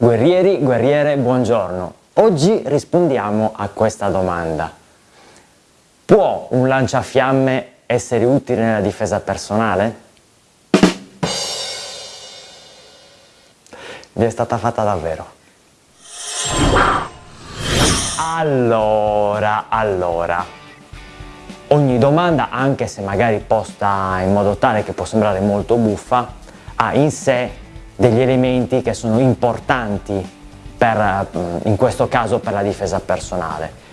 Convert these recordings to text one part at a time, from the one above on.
Guerrieri, guerriere, buongiorno. Oggi rispondiamo a questa domanda. Può un lanciafiamme essere utile nella difesa personale? Vi è stata fatta davvero. Allora, allora, ogni domanda, anche se magari posta in modo tale che può sembrare molto buffa, ha in sé degli elementi che sono importanti per, in questo caso per la difesa personale.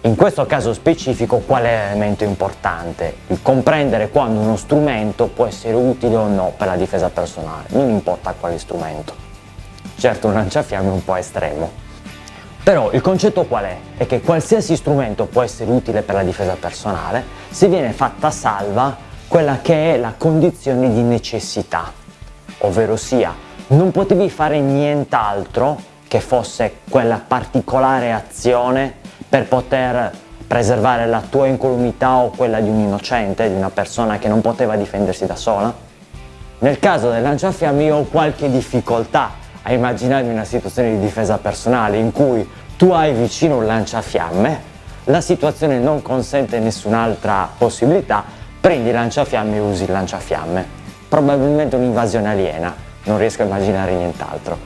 In questo caso specifico qual è l'elemento importante? Il comprendere quando uno strumento può essere utile o no per la difesa personale, non importa quale strumento. Certo un lanciafiamme è un po' estremo. Però il concetto qual è? È che qualsiasi strumento può essere utile per la difesa personale se viene fatta salva quella che è la condizione di necessità ovvero sia non potevi fare nient'altro che fosse quella particolare azione per poter preservare la tua incolumità o quella di un innocente, di una persona che non poteva difendersi da sola? Nel caso del lanciafiamme io ho qualche difficoltà a immaginarmi una situazione di difesa personale in cui tu hai vicino un lanciafiamme, la situazione non consente nessun'altra possibilità, prendi il lanciafiamme e usi il lanciafiamme probabilmente un'invasione aliena, non riesco a immaginare nient'altro.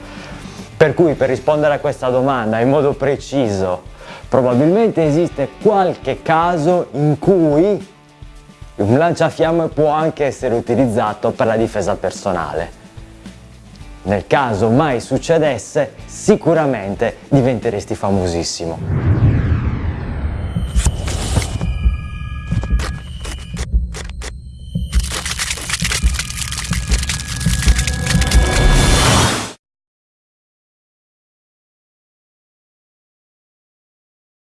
Per cui per rispondere a questa domanda in modo preciso, probabilmente esiste qualche caso in cui un lanciafiamme può anche essere utilizzato per la difesa personale. Nel caso mai succedesse, sicuramente diventeresti famosissimo.